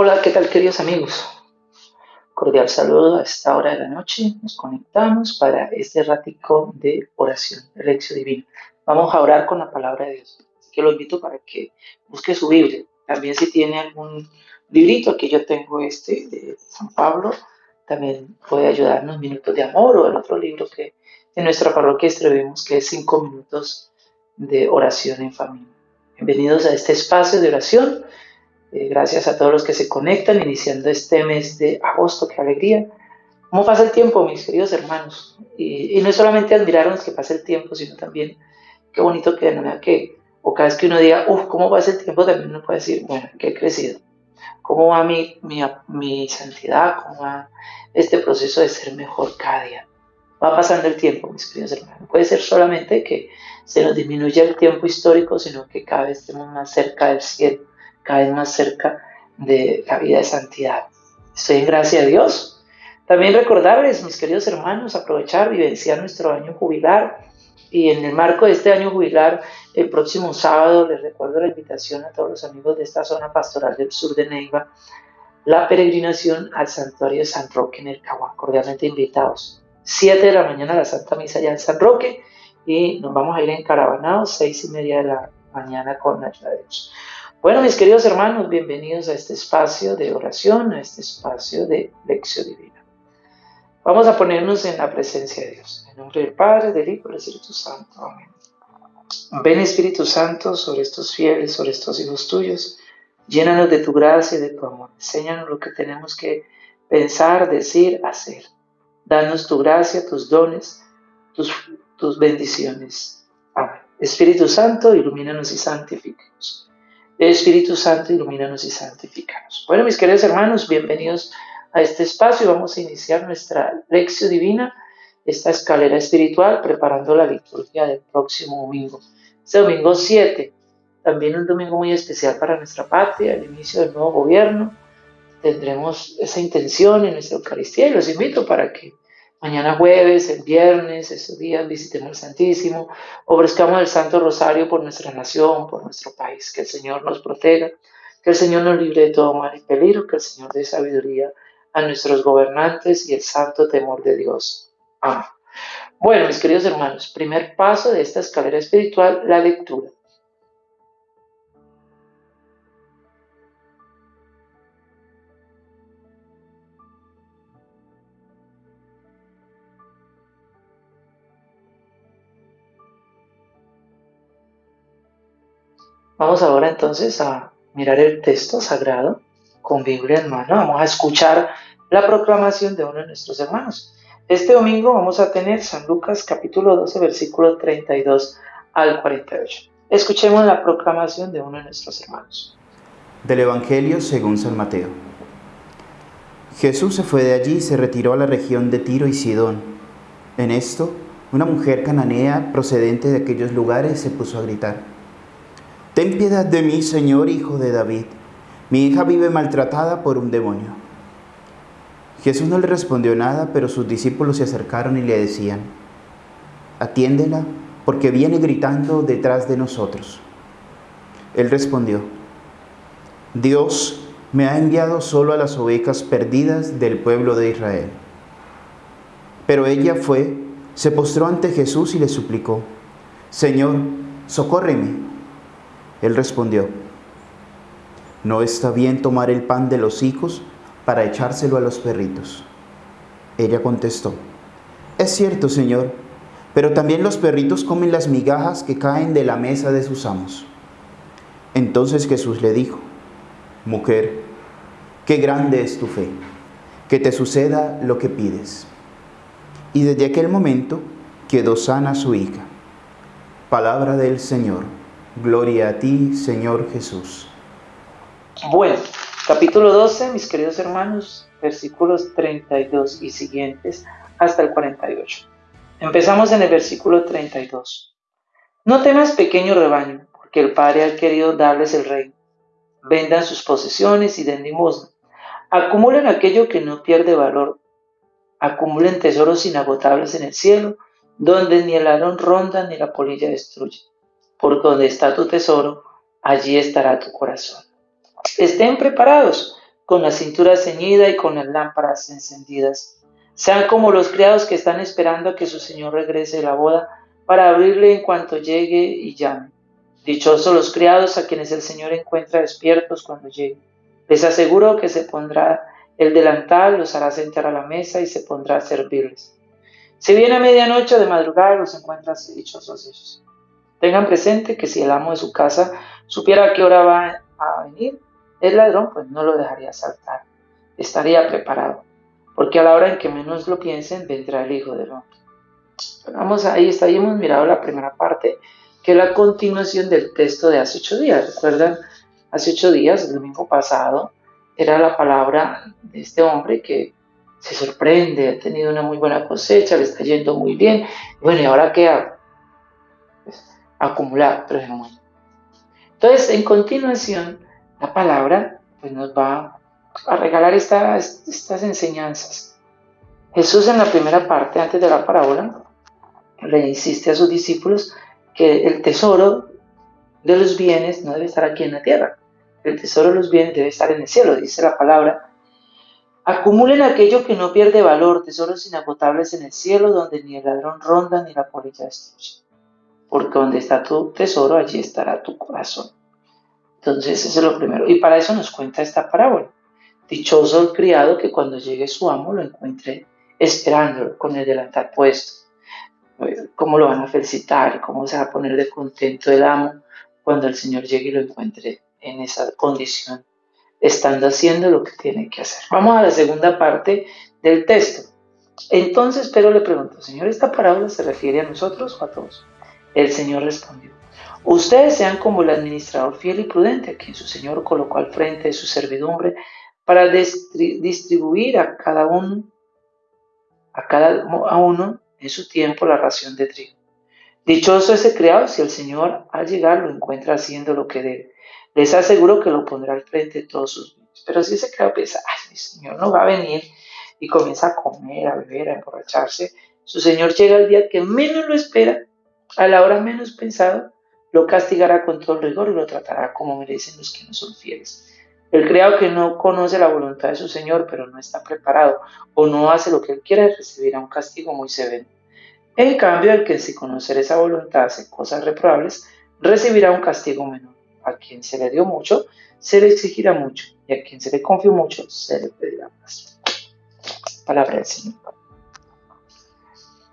Hola, ¿qué tal queridos amigos? Cordial saludo a esta hora de la noche. Nos conectamos para este ratico de oración, de lección divina. Vamos a orar con la palabra de Dios. Así que lo invito para que busque su Biblia. También si tiene algún librito, aquí yo tengo este de San Pablo, también puede ayudarnos Minutos de Amor o el otro libro que en nuestra parroquia escribimos que es Cinco Minutos de Oración en Familia. Bienvenidos a este espacio de oración eh, gracias a todos los que se conectan iniciando este mes de agosto, qué alegría. ¿Cómo pasa el tiempo, mis queridos hermanos? Y, no es solamente admirarnos que pase el tiempo, sino también qué bonito que de que, o cada vez que uno diga, uff, ¿cómo pasa el tiempo? También uno puede decir, bueno, que he crecido. ¿Cómo va mi, mi, mi santidad? ¿Cómo va este proceso de ser mejor cada día? Va pasando el tiempo, mis queridos hermanos. Puede ser solamente que se nos disminuya el tiempo histórico, sino que cada vez estemos más cerca del cielo cada vez más cerca de la vida de santidad. Estoy en gracia de Dios. También recordarles, mis queridos hermanos, aprovechar, vivenciar nuestro año jubilar. Y en el marco de este año jubilar, el próximo sábado les recuerdo la invitación a todos los amigos de esta zona pastoral del sur de Neiva, la peregrinación al santuario de San Roque en el Caguán, cordialmente invitados. Siete de la mañana la Santa Misa ya en San Roque y nos vamos a ir en caravanados, seis y media de la mañana con de Dios. Bueno, mis queridos hermanos, bienvenidos a este espacio de oración, a este espacio de lección divina. Vamos a ponernos en la presencia de Dios. En nombre del Padre, del Hijo y del Espíritu Santo. Amén. Ven Espíritu Santo sobre estos fieles, sobre estos hijos tuyos. Llénanos de tu gracia y de tu amor. Enséñanos lo que tenemos que pensar, decir, hacer. Danos tu gracia, tus dones, tus, bendiciones. Amén. Espíritu Santo, ilumínanos y santifícanos. Espíritu Santo, ilumínanos y santifícanos. Bueno, mis queridos hermanos, bienvenidos a este espacio. Vamos a iniciar nuestra lección divina, esta escalera espiritual, preparando la liturgia del próximo domingo. Este domingo 7, también un domingo muy especial para nuestra patria, el inicio del nuevo gobierno. Tendremos esa intención en nuestra Eucaristía y los invito para que Mañana jueves, el viernes, esos días visitemos el Santísimo, ofrezcamos el Santo Rosario por nuestra nación, por nuestro país, que el Señor nos proteja, que el Señor nos libre de todo mal y peligro, que el Señor dé sabiduría a nuestros gobernantes y el santo temor de Dios. Amén. Bueno, mis queridos hermanos, primer paso de esta escalera espiritual, la lectura. Vamos ahora entonces a mirar el texto sagrado con Biblia en mano. Vamos a escuchar la proclamación de uno de nuestros hermanos. Este domingo vamos a tener San Lucas capítulo 12 versículo 32 al 48. Escuchemos la proclamación de uno de nuestros hermanos. Del Evangelio según San Mateo. Jesús se fue de allí y se retiró a la región de Tiro y Sidón. En esto, una mujer cananea procedente de aquellos lugares se puso a gritar Ten piedad de mí, Señor, hijo de David. Mi hija vive maltratada por un demonio. Jesús no le respondió nada, pero sus discípulos se acercaron y le decían, atiéndela, porque viene gritando detrás de nosotros. Él respondió, Dios me ha enviado solo a las ovejas perdidas del pueblo de Israel. Pero ella fue, se postró ante Jesús y le suplicó, Señor, socórreme. Él respondió, no está bien tomar el pan de los hijos para echárselo a los perritos. Ella contestó, es cierto, Señor, pero también los perritos comen las migajas que caen de la mesa de sus amos. Entonces Jesús le dijo, mujer, qué grande es tu fe, que te suceda lo que pides. Y desde aquel momento quedó sana su hija. Palabra del Señor. Gloria a ti, Señor Jesús. Bueno, capítulo 12, mis queridos hermanos, versículos 32 y siguientes hasta el 48. Empezamos en el versículo 32. No temas, pequeño rebaño, porque el Padre ha querido darles el reino. Vendan sus posesiones y den limosna. Acumulen aquello que no pierde valor. Acumulen tesoros inagotables en el cielo, donde ni el arón ronda ni la polilla destruye por donde está tu tesoro, allí estará tu corazón. Estén preparados, con la cintura ceñida y con las lámparas encendidas. Sean como los criados que están esperando a que su señor regrese de la boda para abrirle en cuanto llegue y llame. Dichosos los criados a quienes el Señor encuentra despiertos cuando llegue. Les aseguro que se pondrá el delantal, los hará sentar a la mesa y se pondrá a servirles. Si viene a medianoche o de madrugada, los encuentra dichosos ellos. Tengan presente que si el amo de su casa supiera a qué hora va a venir, el ladrón pues no lo dejaría saltar. Estaría preparado, porque a la hora en que menos lo piensen, vendrá el Hijo del Hombre. Vamos ahí, está, ahí hemos mirado la primera parte, que es la continuación del texto de hace ocho días. ¿Recuerdan? Hace ocho días, el domingo pasado, era la palabra de este hombre que se sorprende, ha tenido una muy buena cosecha, le está yendo muy bien. Bueno, ¿y ahora qué hago? Acumular, pero es muy. Entonces, en continuación, la palabra pues, nos va a regalar estas enseñanzas. Jesús en la primera parte, antes de la parábola, le insiste a sus discípulos que el tesoro de los bienes no debe estar aquí en la tierra. El tesoro de los bienes debe estar en el cielo, dice la palabra. Acumulen aquello que no pierde valor, tesoros inagotables en el cielo, donde ni el ladrón ronda ni la polilla destruye. Porque donde está tu tesoro, allí estará tu corazón. Entonces, eso es lo primero. Y para eso nos cuenta esta parábola. Dichoso el criado que cuando llegue su amo lo encuentre esperándolo con el delantal puesto cómo lo van a felicitar, cómo se va a poner de contento el amo cuando el Señor llegue y lo encuentre en esa condición, estando haciendo lo que tiene que hacer. Vamos a la segunda parte del texto. Entonces Pedro le preguntó, Señor, ¿esta parábola se refiere a nosotros o a todos? El Señor respondió, ustedes sean como el administrador fiel y prudente, a quien su Señor colocó al frente de su servidumbre para distribuir a cada uno, en su tiempo la ración de trigo. Dichoso ese criado si el Señor al llegar lo encuentra haciendo lo que debe. Les aseguro que lo pondrá al frente de todos sus bienes. Pero si ese criado piensa, ay, mi Señor no va a venir y comienza a comer, a beber, a emborracharse, su Señor llega al día que menos lo espera, a la hora menos pensada, lo castigará con todo el rigor y lo tratará como merecen los que no son fieles. El criado que no conoce la voluntad de su Señor, pero no está preparado o no hace lo que él quiere, recibirá un castigo muy severo. En cambio, el que sin conocer esa voluntad hace cosas reprobables, recibirá un castigo menor. A quien se le dio mucho, se le exigirá mucho, y a quien se le confió mucho, se le pedirá más. Palabra del Señor.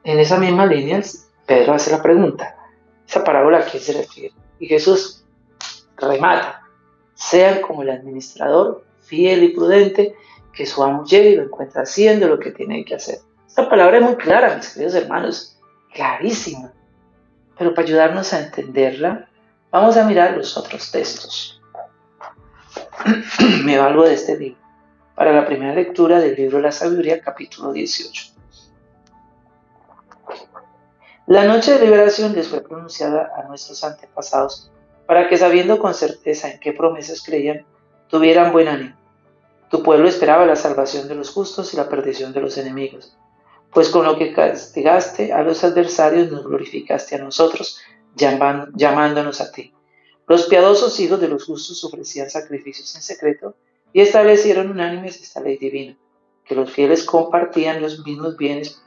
En esa misma línea, Pedro hace la pregunta, ¿esa parábola a quién se refiere? Y Jesús remata sean como el administrador fiel y prudente, que su amo llegue y lo encuentra haciendo lo que tiene que hacer. Esta palabra es muy clara, mis queridos hermanos, clarísima. Pero para ayudarnos a entenderla, vamos a mirar los otros textos. Me valgo de este libro para la primera lectura del libro la sabiduría, capítulo 18. La noche de liberación les fue pronunciada a nuestros antepasados para que sabiendo con certeza en qué promesas creían, tuvieran buen ánimo. Tu pueblo esperaba la salvación de los justos y la perdición de los enemigos, pues con lo que castigaste a los adversarios nos glorificaste a nosotros, llamándonos a ti. Los piadosos hijos de los justos ofrecían sacrificios en secreto y establecieron unánimes esta ley divina, que los fieles compartían los mismos bienes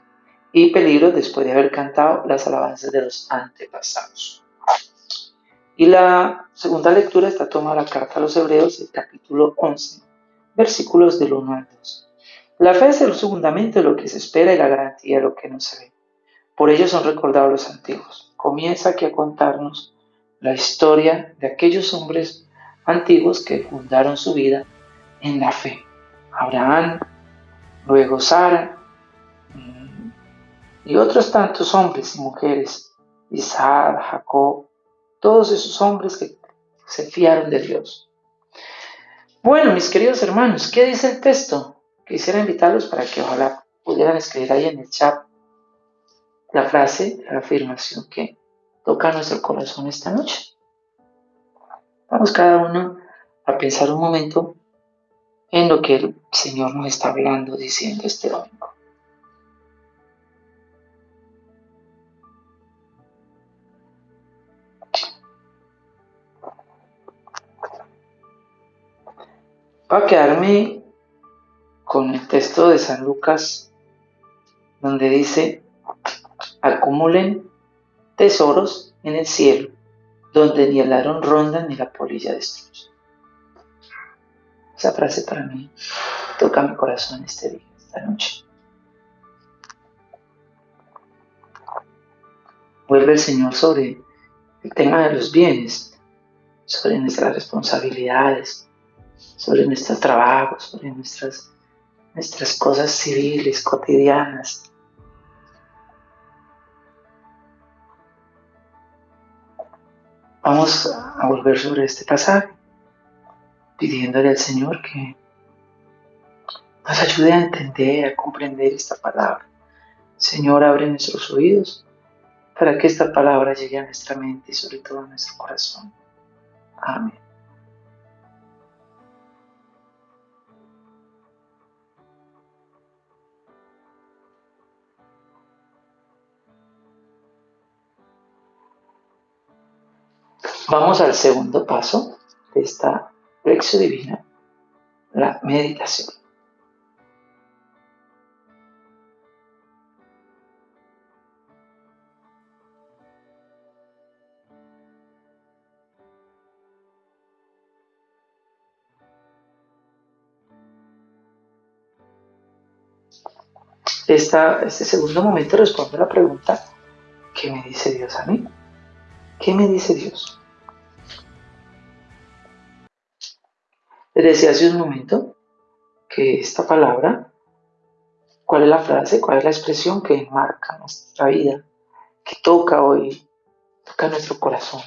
y peligros después de haber cantado las alabanzas de los antepasados. Y la segunda lectura está tomada la carta a los Hebreos, el capítulo 11, versículos del 1 al 2. La fe es el fundamento de lo que se espera y la garantía de lo que no se ve. Por ello son recordados los antiguos. Comienza aquí a contarnos la historia de aquellos hombres antiguos que fundaron su vida en la fe. Abraham, luego Sara y otros tantos hombres y mujeres, Isaac, Jacob, todos esos hombres que se fiaron de Dios. Bueno, mis queridos hermanos, ¿qué dice el texto? Quisiera invitarlos para que ojalá pudieran escribir ahí en el chat la frase, la afirmación que toca nuestro corazón esta noche. Vamos cada uno a pensar un momento en lo que el Señor nos está hablando, diciendo este domingo. Va a quedarme con el texto de San Lucas, donde dice, acumulen tesoros en el cielo, donde ni el ladrón ronda ni la polilla destruye. Esa frase para mí toca mi corazón este día, esta noche. Vuelve el Señor sobre el tema de los bienes, sobre nuestras responsabilidades, sobre nuestros trabajos, sobre nuestras, nuestras cosas civiles, cotidianas. Vamos a volver sobre este pasaje pidiéndole al Señor que nos ayude a entender, a comprender esta palabra. Señor, abre nuestros oídos para que esta palabra llegue a nuestra mente y sobre todo a nuestro corazón. Amén. Vamos al segundo paso de esta lección divina, la meditación. Este segundo momento responde a la pregunta, ¿qué me dice Dios a mí? ¿Qué me dice Dios? Les decía hace un momento que esta palabra, ¿cuál es la frase? ¿Cuál es la expresión que marca nuestra vida? Que toca hoy, toca nuestro corazón.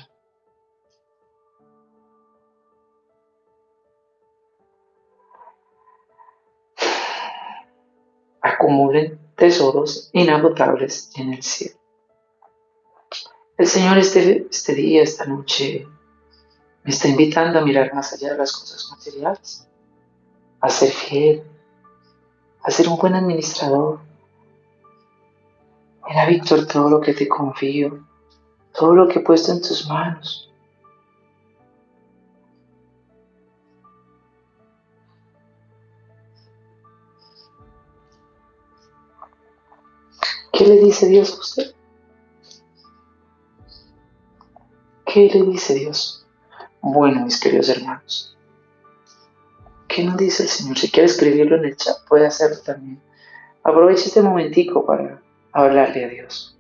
Acumulen tesoros inagotables en el cielo. El Señor este, este día, esta noche, me está invitando a mirar más allá de las cosas materiales, a ser fiel, a ser un buen administrador. Mira, Víctor, todo lo que te confío, todo lo que he puesto en tus manos. ¿Qué le dice Dios a usted? ¿Qué le dice Dios? Bueno, mis queridos hermanos, ¿qué nos dice el Señor? Si quiere escribirlo en el chat, puede hacerlo también. Aproveche este momentico para hablarle a Dios.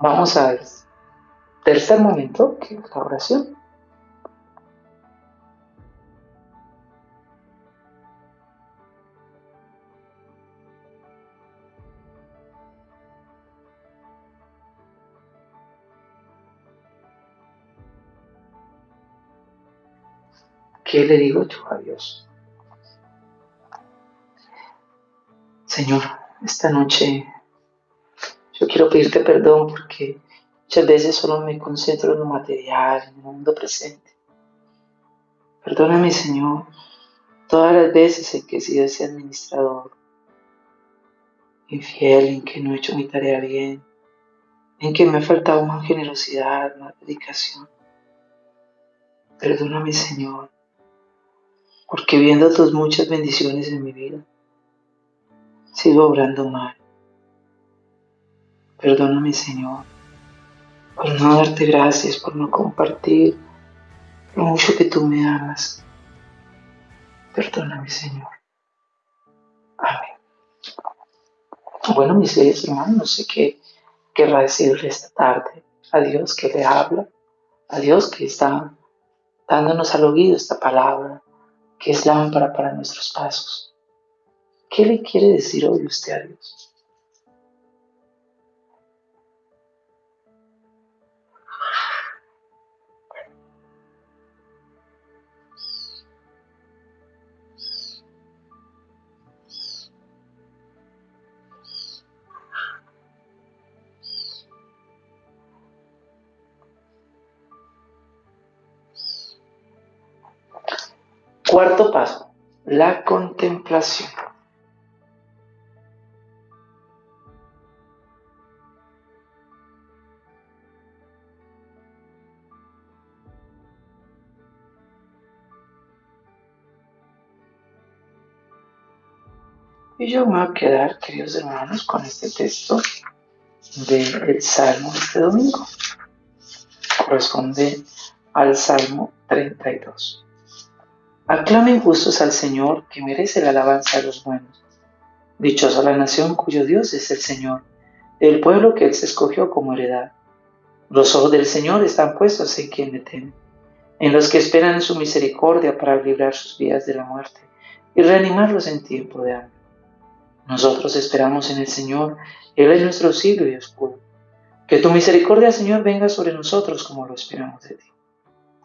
Vamos al tercer momento, que es la oración. ¿Qué le digo yo a Dios? Señor, esta noche yo quiero pedirte perdón porque muchas veces solo me concentro en lo material, en el mundo presente. Perdóname, Señor, todas las veces en que he sido ese administrador infiel, en que no he hecho mi tarea bien, en que me ha faltado más generosidad, más dedicación. Perdóname, Señor, porque viendo tus muchas bendiciones en mi vida, sigo obrando mal. Perdóname, Señor, por no darte gracias, por no compartir lo mucho que tú me amas. Perdóname, Señor. Amén. Bueno, mis queridos hermanos, no sé qué querrá decirle esta tarde a Dios que le habla, a Dios que está dándonos al oído esta palabra que es lámpara para nuestros pasos. ¿Qué le quiere decir hoy usted a Dios? Cuarto paso, la contemplación. Y yo me voy a quedar, queridos hermanos, con este texto del de Salmo de este domingo. Corresponde al Salmo 32. Aclamen justos al Señor, que merece la alabanza de los buenos. Dichosa la nación cuyo Dios es el Señor, el pueblo que Él se escogió como heredad. Los ojos del Señor están puestos en quien le teme, en los que esperan su misericordia para librar sus vidas de la muerte y reanimarlos en tiempo de hambre. Nosotros esperamos en el Señor, Él es nuestro siglo y escudo. Que tu misericordia, Señor, venga sobre nosotros como lo esperamos de ti.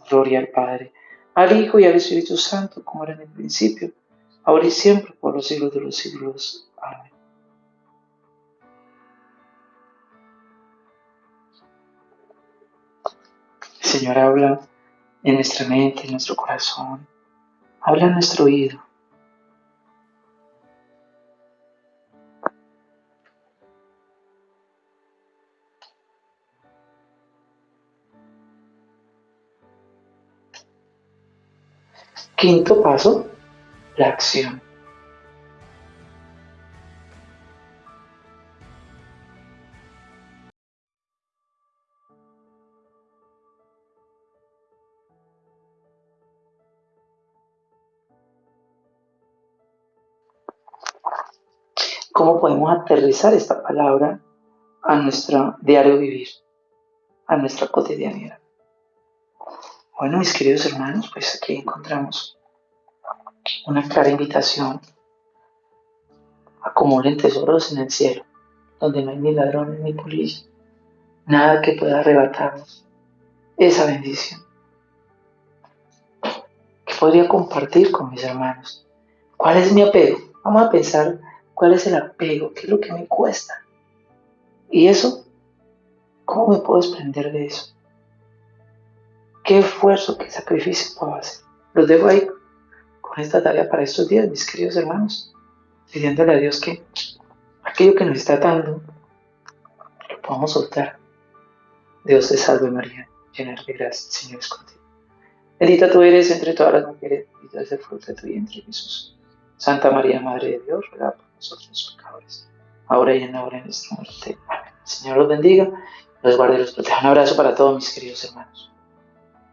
Gloria al Padre, al Hijo y al Espíritu Santo, como era en el principio, ahora y siempre, por los siglos de los siglos. Amén. Señor habla en nuestra mente, en nuestro corazón, habla en nuestro oído. Quinto paso, la acción. ¿Cómo podemos aterrizar esta palabra a nuestro diario vivir, a nuestra cotidianidad? Bueno, mis queridos hermanos, pues aquí encontramos una clara invitación. Acumulen tesoros en el cielo, donde no hay ni ladrones ni polillas, nada que pueda arrebatarnos esa bendición. ¿Qué podría compartir con mis hermanos? ¿Cuál es mi apego? Vamos a pensar cuál es el apego, qué es lo que me cuesta. Y eso, ¿cómo me puedo desprender de eso? Qué esfuerzo, qué sacrificio puedo hacer. Los dejo ahí con esta tarea para estos días, mis queridos hermanos, pidiéndole a Dios que aquello que nos está dando lo podamos soltar. Dios te salve María, llena de gracia, el Señor es contigo. Bendita tú eres entre todas las mujeres, bendito es el fruto de tu vientre, Jesús. Santa María, Madre de Dios, ruega por nosotros los pecadores, ahora y en la hora de nuestra muerte. Amén. El Señor los bendiga, los guarde y los proteja. Un abrazo para todos mis queridos hermanos.